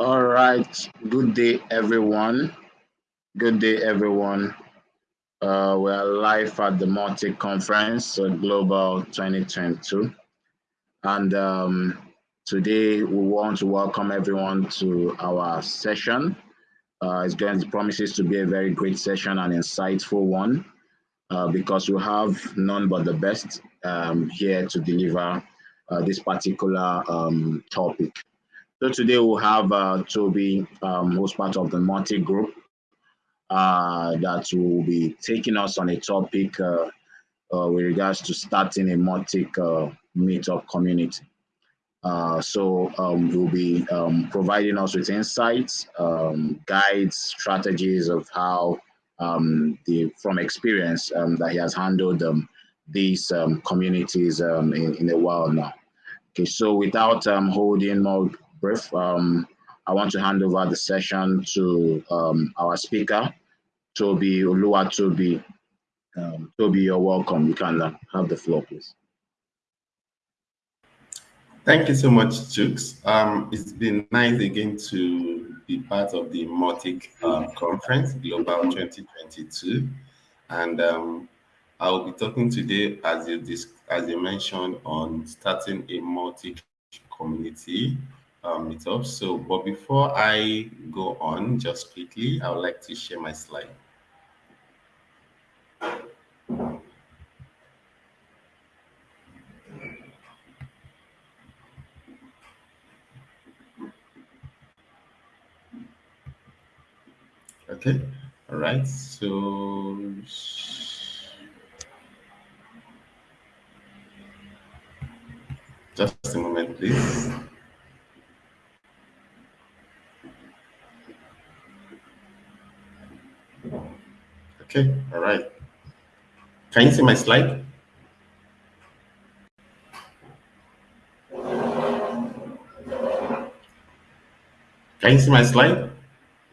All right. Good day, everyone. Good day, everyone. Uh, we are live at the Mautic Conference uh, Global 2022. And um, today we want to welcome everyone to our session. Uh, it's going to promises to be a very great session and insightful one uh, because we have none but the best um, here to deliver uh, this particular um, topic. So today we'll have uh, Toby, um, who's part of the Mautic group, uh, that will be taking us on a topic uh, uh with regards to starting a Mautic uh, meetup community. Uh, so um, we'll be um, providing us with insights, um, guides, strategies of how um, the from experience um, that he has handled these communities in, in a while now. Okay, so without holding more brief. Um, I want to hand over the session to um, our speaker, Toby Olua Toby. Um, Toby, you're welcome. You can uh, have the floor, please. Thank you so much, Jukes. Um, it's been nice again to be part of the Mautic um, Conference, Global 2022. And um, I will be talking today, as you, as you mentioned, on starting a Mautic community um, meetup. So, but before I go on, just quickly, I would like to share my slide. Okay, all right, so just a moment, please. Okay, all right. Can you see my slide? Can you see my slide?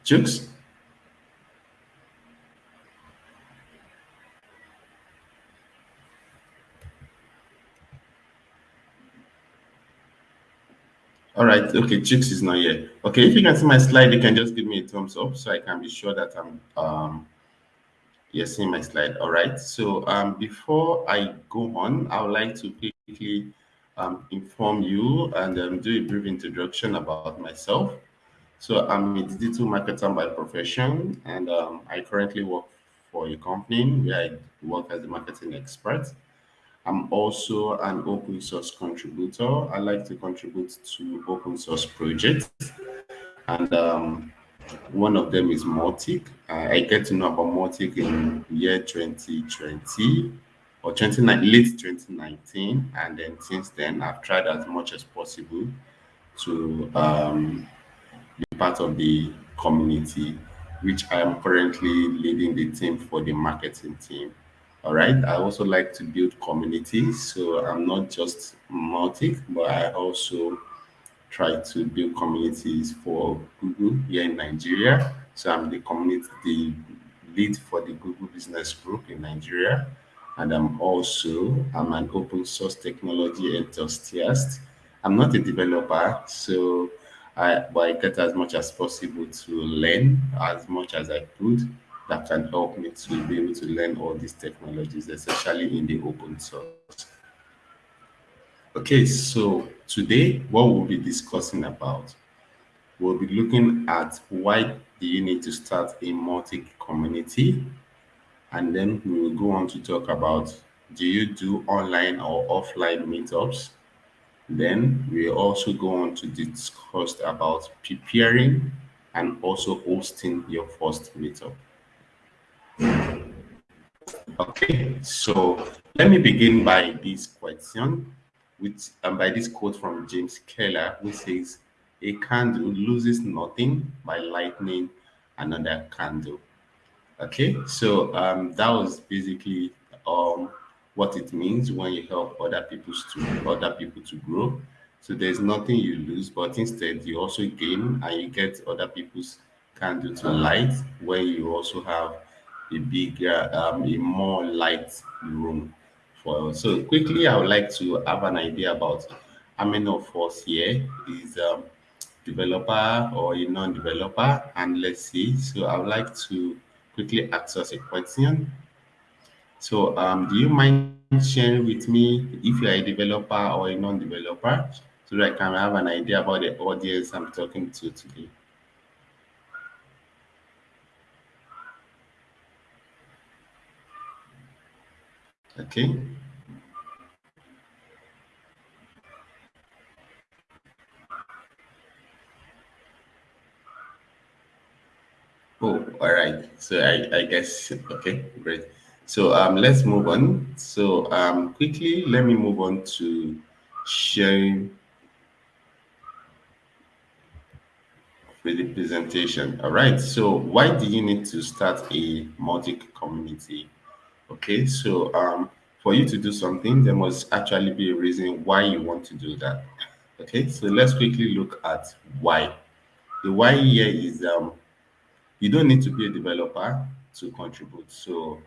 Jukes? All right, okay, Jukes is not here. Okay, if you can see my slide, you can just give me a thumbs up so I can be sure that I'm um, Yes, see my slide. All right. So um, before I go on, I would like to quickly um, inform you and um, do a brief introduction about myself. So I'm a digital marketer by profession, and um, I currently work for a company where I work as a marketing expert. I'm also an open source contributor. I like to contribute to open source projects. And um, one of them is Mautic. Uh, I get to know about Mautic in year 2020 or 29, late 2019. And then since then, I've tried as much as possible to um, be part of the community, which I am currently leading the team for the marketing team. All right. I also like to build communities. So I'm not just Mautic, but I also try to build communities for Google here in Nigeria. So I'm the community, the lead for the Google Business Group in Nigeria. And I'm also, I'm an open source technology enthusiast. I'm not a developer, so I, but I get as much as possible to learn as much as I could that can help me to be able to learn all these technologies, especially in the open source. Okay, so today what we'll be discussing about, we'll be looking at why do you need to start a Mautic-community, and then we will go on to talk about do you do online or offline meetups? Then we'll also go on to discuss about preparing and also hosting your first meetup. Okay, so let me begin by this question with um, by this quote from James Keller, who says, "A candle loses nothing by lighting another candle." Okay, so um, that was basically um, what it means when you help other people to other people to grow. So there's nothing you lose, but instead you also gain and you get other people's candle to light, where you also have a bigger, um, a more light room for so quickly i would like to have an idea about how many of us here is um, developer or a non-developer and let's see. So i would like to quickly ask us a question. So um do you mind sharing with me if you're a developer or a non-developer so that i can have an idea about the audience i'm talking to today? Okay Oh, all right. So I, I guess okay, great. So um let's move on. So um quickly let me move on to sharing with the presentation. All right. So why do you need to start a Mautic community? Okay, so um for you to do something, there must actually be a reason why you want to do that. Okay, so let's quickly look at why. The why here is um you don't need to be a developer to contribute. So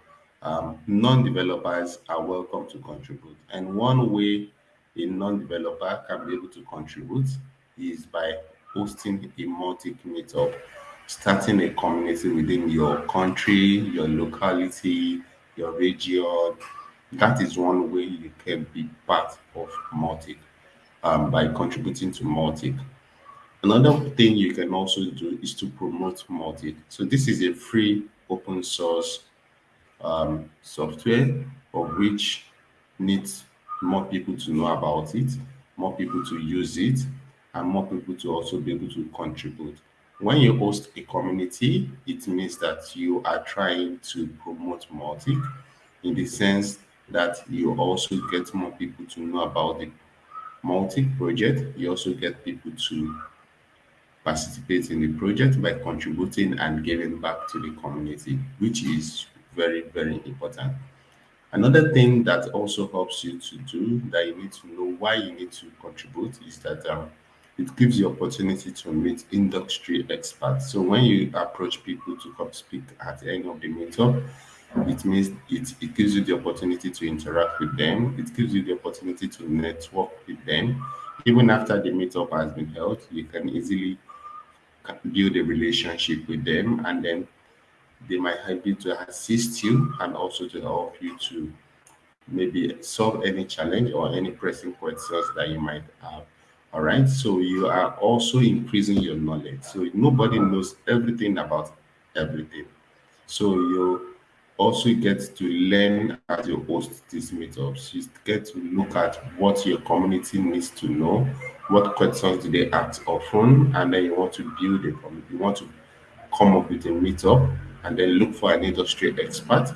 um, non-developers are welcome to contribute. And one way a non-developer can be able to contribute is by hosting a Mautic meetup, starting a community within your country, your locality, your region. That is one way you can be part of Mautic um, by contributing to Mautic. Another thing you can also do is to promote Mautic. So this is a free open source um, software of which needs more people to know about it, more people to use it, and more people to also be able to contribute. When you host a community, it means that you are trying to promote Mautic in the sense that you also get more people to know about the Mautic project. You also get people to participate in the project by contributing and giving back to the community, which is very, very important. Another thing that also helps you to do that you need to know why you need to contribute is that um, it gives you opportunity to meet industry experts. So when you approach people to come speak at any of the meetup, it means it, it gives you the opportunity to interact with them. It gives you the opportunity to network with them. Even after the meetup has been held, you can easily build a relationship with them and then they might help you to assist you and also to help you to maybe solve any challenge or any pressing questions that you might have. All right? So you are also increasing your knowledge. So nobody knows everything about everything. So you also get to learn as you host these meetups you get to look at what your community needs to know what questions do they ask often and then you want to build a community you want to come up with a meetup and then look for an industry expert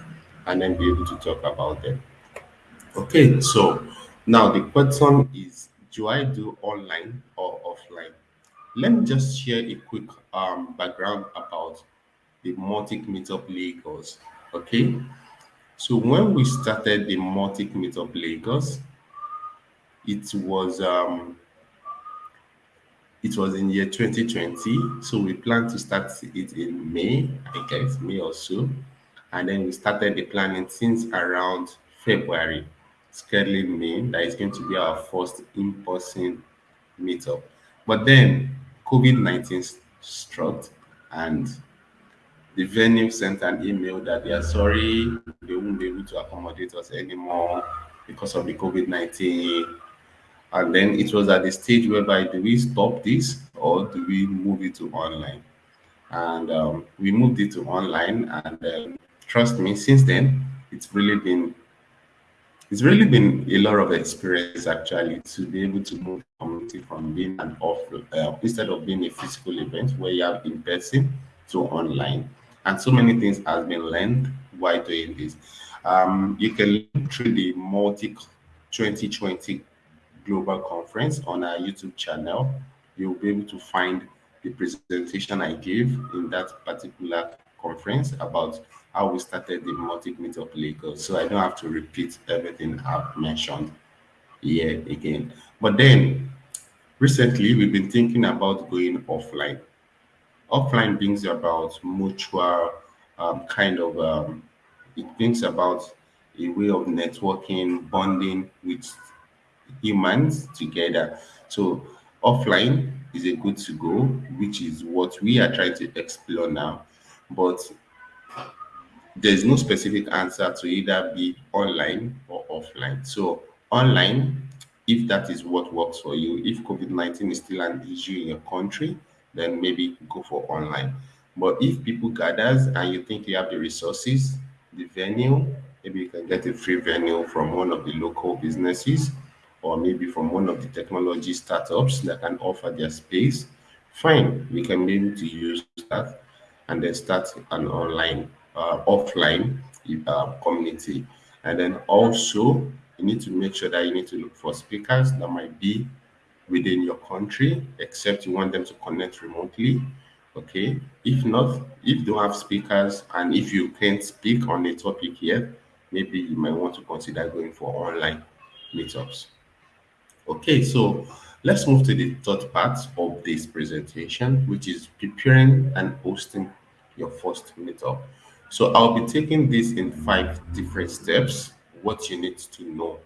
and then be able to talk about them. Okay, so now the question is do I do online or offline? Let me just share a quick um, background about the Mautic Meetup Lagos. Okay, so when we started the Mautic Meetup Lagos, it was um, it was in year 2020. So we plan to start it in May, I guess, May or so. And then we started the planning since around February, scheduling May. That is going to be our first in-person meetup. But then COVID-19 struck and the venue sent an email that they are sorry, they won't be able to accommodate us anymore because of the COVID-19 and then it was at the stage whereby do we stop this or do we move it to online? And um, we moved it to online. And um, trust me, since then, it's really been it's really been a lot of experience actually to be able to move community from being an off uh, instead of being a physical event where you have in person to online and so many things has been learned while doing this um, you can look through the Mautic 2020 Global Conference on our YouTube channel. You'll be able to find the presentation I gave in that particular conference about how we started the Mautic Meetup Lagos. So I don't have to repeat everything I've mentioned here again. But then recently we've been thinking about going offline. Offline brings about mutual um, kind of, um, it brings about a way of networking, bonding with humans together. So offline, is a good to go, which is what we are trying to explore now. But there's no specific answer to either be online or offline. So online, if that is what works for you, if COVID-19 is still an issue in your country, then maybe go for online. But if people gathers and you think you have the resources, the venue, maybe you can get a free venue from one of the local businesses or maybe from one of the technology startups that can offer their space, fine, we can be able to use that and then start an online, uh, offline uh, community. And then also, you need to make sure that you need to look for speakers that might be within your country, except you want them to connect remotely. Okay. If not, if you don't have speakers and if you can't speak on a topic yet, maybe you might want to consider going for online meetups. Okay, so let's move to the third part of this presentation, which is preparing and hosting your first meetup. So I'll be taking this in five different steps, what you need to know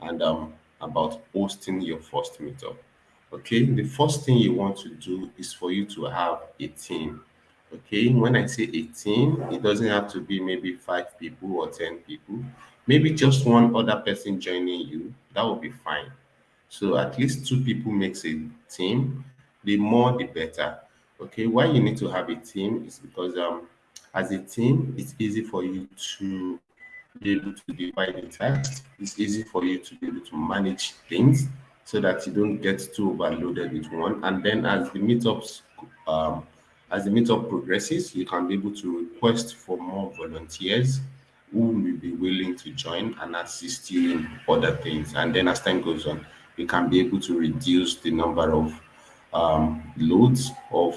and um, about hosting your first meetup. Okay, the first thing you want to do is for you to have a team. Okay, when I say a team, it doesn't have to be maybe five people or 10 people, maybe just one other person joining you, that will be fine. So at least two people makes a team. The more, the better. Okay, why you need to have a team is because um, as a team, it's easy for you to be able to divide the tasks. It's easy for you to be able to manage things so that you don't get too overloaded with one. And then as the meetups, um, as the meetup progresses, you can be able to request for more volunteers who will be willing to join and assist you in other things. And then as time goes on, you can be able to reduce the number of um, loads of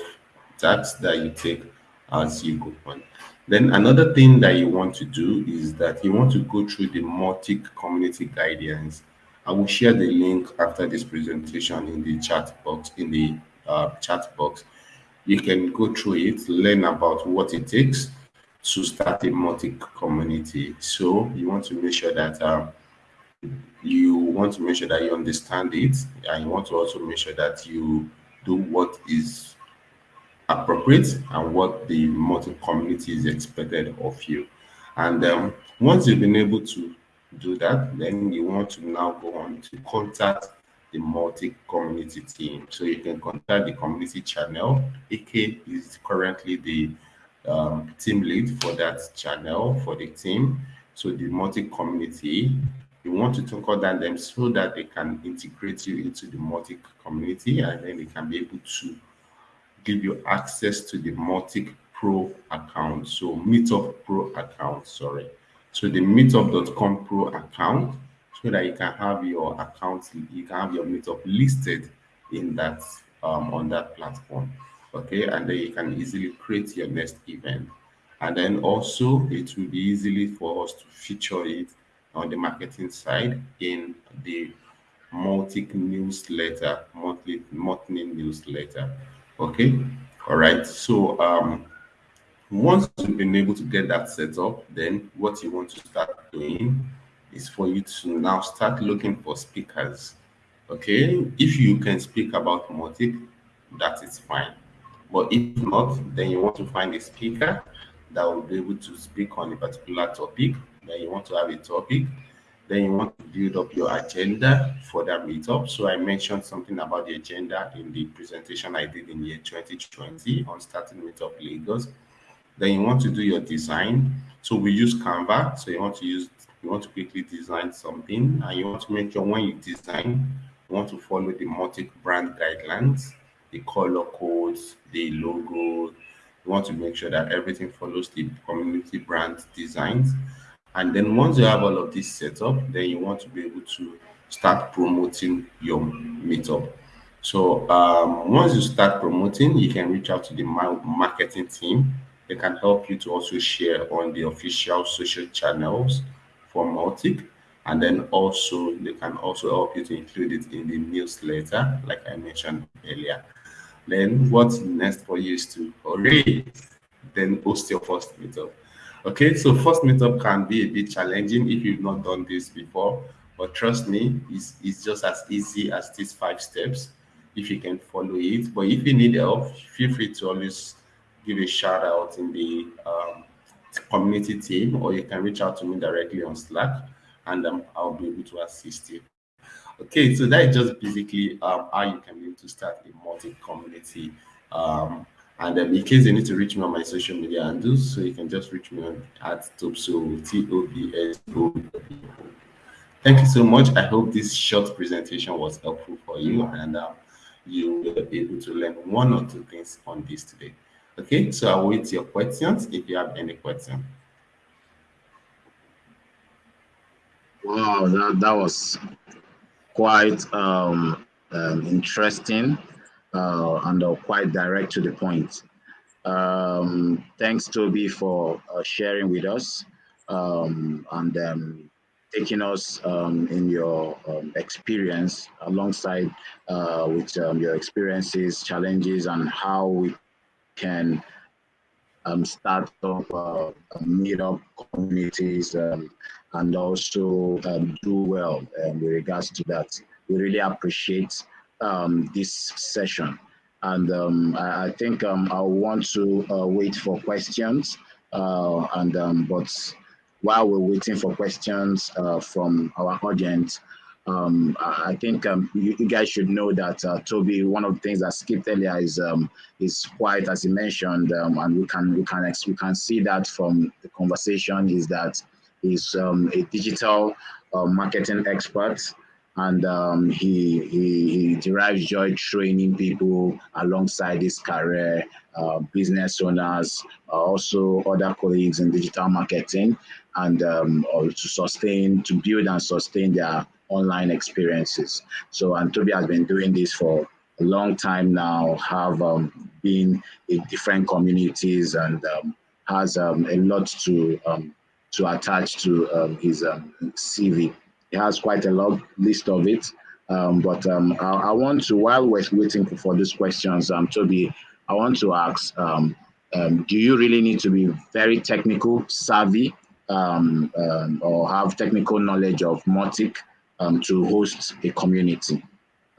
tasks that you take as you go on. Then another thing that you want to do is that you want to go through the Mautic community guidance. I will share the link after this presentation in the chat box, in the uh, chat box. You can go through it, learn about what it takes to start a Mautic community. So you want to make sure that um, you want to make sure that you understand it and you want to also make sure that you do what is appropriate and what the Mautic community is expected of you. And um, once you've been able to do that, then you want to now go on to contact the Mautic-community team. So you can contact the community channel. AK is currently the um, team lead for that channel for the team. So the Mautic-community, you want to talk down them so that they can integrate you into the Mautic-community and then they can be able to give you access to the Mautic Pro account. So Meetup Pro account, sorry. So the meetup.com pro account so that you can have your account, you can have your meetup listed in that um, on that platform. Okay, and then you can easily create your next event. And then also it will be easily for us to feature it on the marketing side in the Mautic newsletter, monthly monthly newsletter. Okay, all right. So um, once you've been able to get that set up, then what you want to start doing is for you to now start looking for speakers. Okay, if you can speak about Mautic, that is fine. But if not, then you want to find a speaker that will be able to speak on a particular topic then you want to have a topic, then you want to build up your agenda for that meetup. So I mentioned something about the agenda in the presentation I did in year 2020 on starting meetup Lagos. Then you want to do your design. So we use Canva. So you want to use you want to quickly design something and you want to make sure when you design, you want to follow the Mautic brand guidelines, the color codes, the logo. You want to make sure that everything follows the community brand designs. And then once you have all of this set up, then you want to be able to start promoting your meetup. So um, once you start promoting, you can reach out to the marketing team. They can help you to also share on the official social channels for Mautic. And then also they can also help you to include it in the newsletter, like I mentioned earlier. Then what's next for you is to hurry, then post your first meetup. Okay, so first meetup can be a bit challenging if you've not done this before, but trust me, it's, it's just as easy as these five steps. if you can follow it. But if you need help, feel free to always give a shout out in the um, community team, or you can reach out to me directly on Slack, and um, I'll be able to assist you. Okay, so that is just basically um, how you can be able to start a Mautic-community. Um, and um, in case you need to reach me on my social media handles, so you can just reach me on at Tobso, T-O-B-S-O. Thank you so much. I hope this short presentation was helpful for you and uh, you will be able to learn one or two things on this today. Okay, so I'll wait your questions if you have any question. Wow, that, that was quite um, um, interesting uh, and uh, quite direct to the point. Um, thanks, Toby, for uh, sharing with us um, and um, taking us um, in your um, experience alongside uh, with your experiences, challenges, and how we can um, start up uh, meet up communities um, and also um, do well um, with regards to that. We really appreciate um, this session. And um, I, think um, I want to uh, wait for questions. Uh, and but while we're waiting for questions uh, from our audience, um, I think um, you, you, guys should know that uh, Toby. One of the things that skipped earlier is um, is quite, as he mentioned, um, and we can we can we can see that from the conversation is that he's um, a digital uh, marketing expert, and um, he, he, he derives joy training people alongside his career, uh, business owners, uh, also other colleagues in digital marketing, and to sustain to build and sustain their online experiences. So, and Toby has been doing this for a long time now, have um, been in different communities and um, has um, a lot to um, to attach to um, his um, CV. He has quite a long list of it. but I, I, want to, while we're waiting for these questions, um, Toby, I want to ask, do you really need to be very technical savvy or have technical knowledge of Mautic um, to host a community?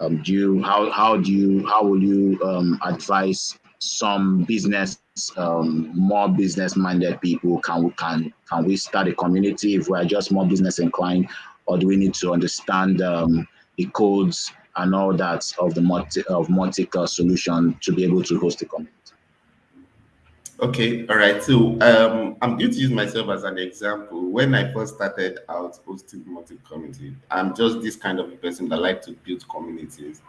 Um, do you how how do you how will you um, advise some business um, more business minded people can we can can we start a community if we are just more business inclined or do we need to understand um, the codes and all that of the Mautic of Mautic solution to be able to host a community? Okay, all right. So um, I'm going to use myself as an example. When I first started out hosting Mautic-community, I'm just this kind of person that like to build communities.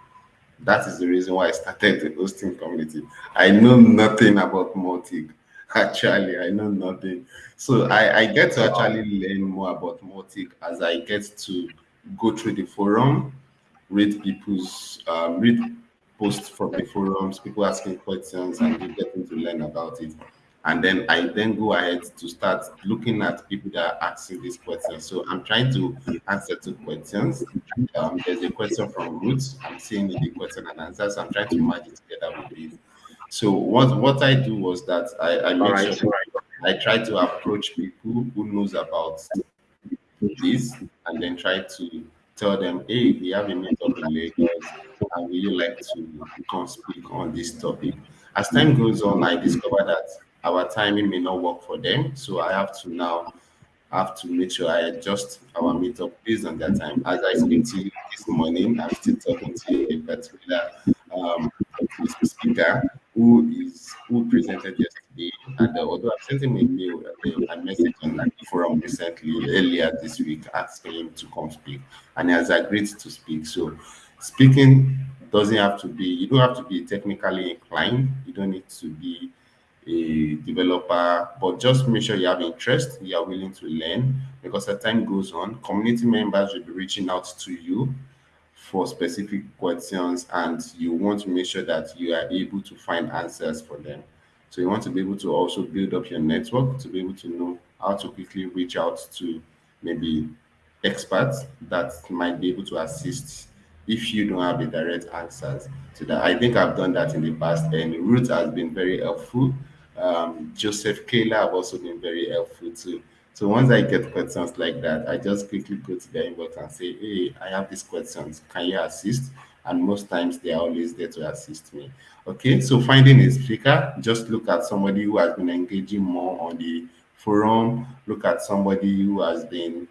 That is the reason why I started the hosting community. I know nothing about Mautic. Actually, I know nothing. So I, I get to actually learn more about Mautic as I get to go through the forum, read people's um, read posts from the forums, people asking questions, and you getting to learn about it. And then I then go ahead to start looking at people that are asking these questions. So I'm trying to answer two questions. Um, there's a question from Roots. I'm seeing the question and answers. So I'm trying to merge it together with this. So what what I do was that I, I make right. sure I try to approach people who knows about this and then try to tell them, hey, we have a meetup in Lagos, and would you like to come speak on this topic? As time goes on, I discover that our timing may not work for them, so I have to now have to make sure I adjust our meetup based on that time. As I speak to you this morning, I'm still talking to a particular um, speaker who is who presented yesterday, and uh, although I've sent him a mail, a, a message on the forum recently earlier this week asking him to come speak, and he has agreed to speak. So, speaking doesn't have to be you don't have to be technically inclined. You don't need to be a developer, but just make sure you have interest, you are willing to learn, because as time goes on, community members will be reaching out to you for specific questions and you want to make sure that you are able to find answers for them. So you want to be able to also build up your network to be able to know how to quickly reach out to maybe experts that might be able to assist if you don't have the direct answers to that. I think I've done that in the past and Ruth has been very helpful. Um, Joseph Kayla have also been very helpful too. So once I get questions like that, I just quickly go to the inbox and say, hey, I have these questions. Can you assist? and most times they are always there to assist me. Okay, so finding a speaker, just look at somebody who has been engaging more on the forum, look at somebody who has been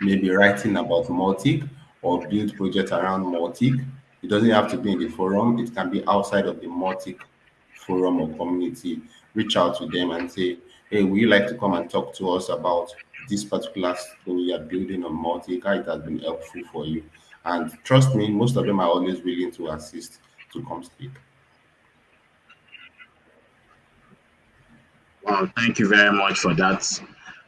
maybe writing about Mautic or build projects around Mautic. It doesn't have to be in the forum, it can be outside of the Mautic forum or community. Reach out to them and say, hey, would you like to come and talk to us about this particular story you are building on how it has been helpful for you. And trust me, most of them are always willing to assist to come speak. Well, thank you very much for that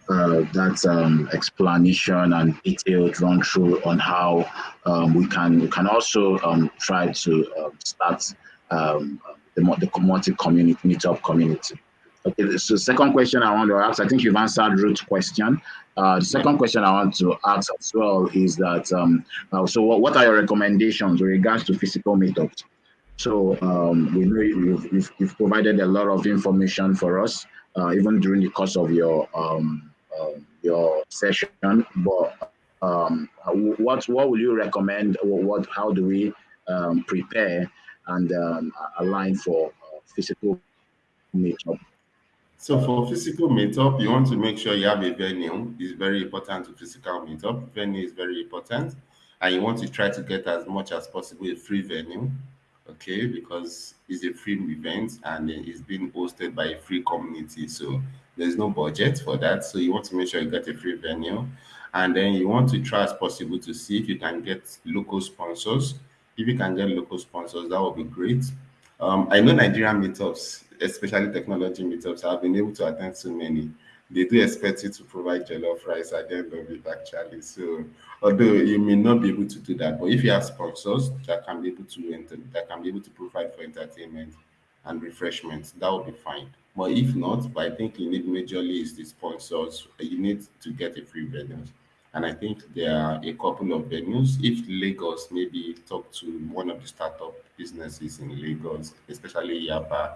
uh, that um, explanation and detailed run through on how um, we can we can also um, try to uh, start um, the, the commodity community meetup community. Okay, so second question I want to ask, I think you've answered Ruth's question. Uh, the second question I want to ask as well is that, um, uh, so what, what, are your recommendations with regards to physical meetups? So um, we know you've, you've, you've, provided a lot of information for us, uh, even during the course of your um, um your session. But um, what what will you recommend? What how do we um, prepare and align for physical meetup? So for physical meetup, you want to make sure you have a venue. It's very important to physical meetup. Venue is very important. And you want to try to get as much as possible a free venue, okay? Because it's a free event and it's being hosted by a free community. So there's no budget for that. So you want to make sure you get a free venue. And then you want to try as possible to see if you can get local sponsors. If you can get local sponsors, that would be great. Um, I know Nigerian meetups especially technology meetups, I've been able to attend so many. They do expect you to provide jollof rice at the end of it, actually. So, although you may not be able to do that, but if you have sponsors that can be able to enter, that can be able to provide for entertainment and refreshments, that would be fine. But if not, but I think you need majorly is the sponsors. You need to get a free venue. And I think there are a couple of venues. If Lagos maybe talk to one of the startup businesses in Lagos, especially Yaba,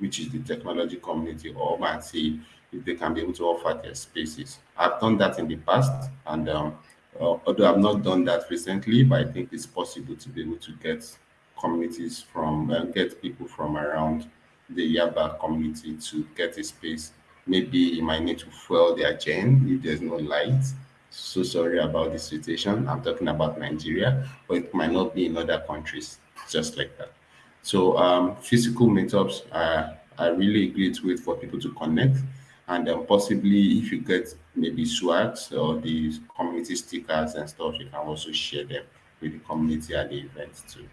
which is the technology community, or and see if they can be able to offer their spaces. I've done that in the past, and um, uh, although I've not done that recently, but I think it's possible to be able to get communities from, uh, get people from around the Yaba community to get a space. Maybe you might need to fuel their chain if there's no light. So sorry about the situation. I'm talking about Nigeria, but it might not be in other countries, just like that. So um, physical meetups are, are really a great way for people to connect. And um, possibly if you get maybe swags or these community stickers and stuff, you can also share them with the community at the event too.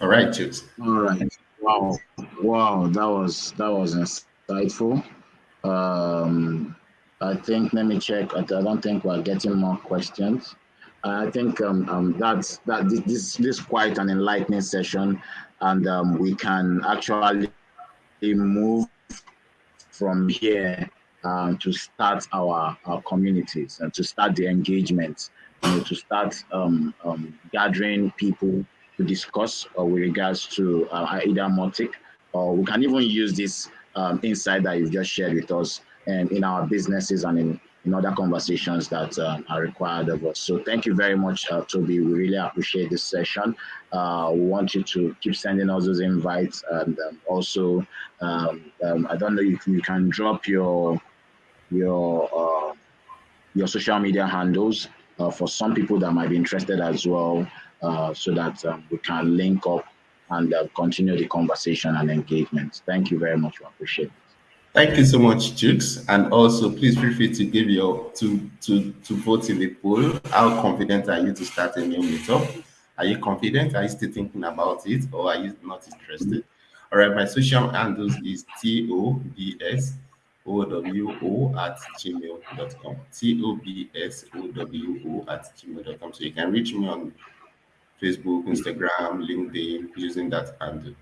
All right, Chooks. All right. Wow. Wow. That was that was insightful. Um, I think let me check. I don't think we're getting more questions. I think um, um, that's that this, this quite an enlightening session, and um, we can actually move from here um, to start our, our communities and to start the engagement, you know, to start um, um, gathering people to discuss uh, with regards to uh, either Mautic, or we can even use this insight that you've just shared with us and in our businesses and in in other conversations that uh, are required of us. So thank you very much, uh, Toby. We really appreciate this session. Uh, we want you to keep sending us those invites. And um, also, um, um, I don't know if you can drop your your uh, your social media handles uh, for some people that might be interested as well, uh, so that um, we can link up and continue the conversation and engagement. Thank you very much. We appreciate it. Thank you so much, Jukes. And also, please feel free to give your to to to vote in the poll. How confident are you to start a new meetup? Are you confident? Are you still thinking about it, or are you not interested? All right, my social handles is t o b s o w o at gmail.com. T o b s o w o at gmail.com. So you can reach me on Facebook, Instagram, LinkedIn using that handle.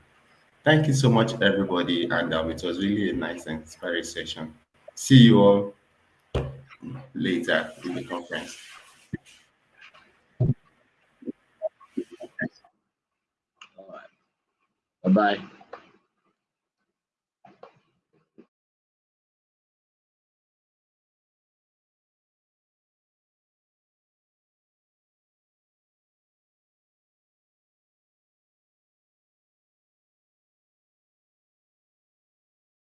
Thank you so much, everybody. And um, it was really a nice and inspiring session. See you all later in the conference. Bye-bye.